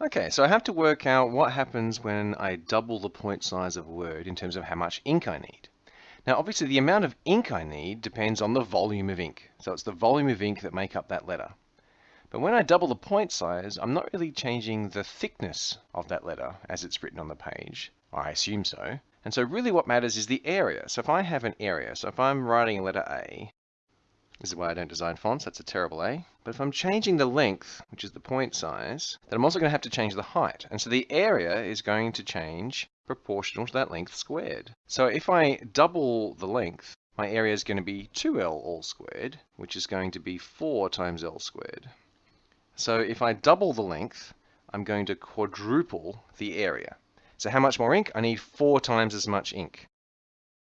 Okay, so I have to work out what happens when I double the point size of a word in terms of how much ink I need. Now, obviously, the amount of ink I need depends on the volume of ink. So it's the volume of ink that make up that letter. But when I double the point size, I'm not really changing the thickness of that letter as it's written on the page. I assume so. And so really what matters is the area. So if I have an area, so if I'm writing a letter A, this is why I don't design fonts, that's a terrible A. But if I'm changing the length, which is the point size, then I'm also going to have to change the height. And so the area is going to change proportional to that length squared. So if I double the length, my area is going to be 2L all squared, which is going to be 4 times L squared. So if I double the length, I'm going to quadruple the area. So how much more ink? I need four times as much ink.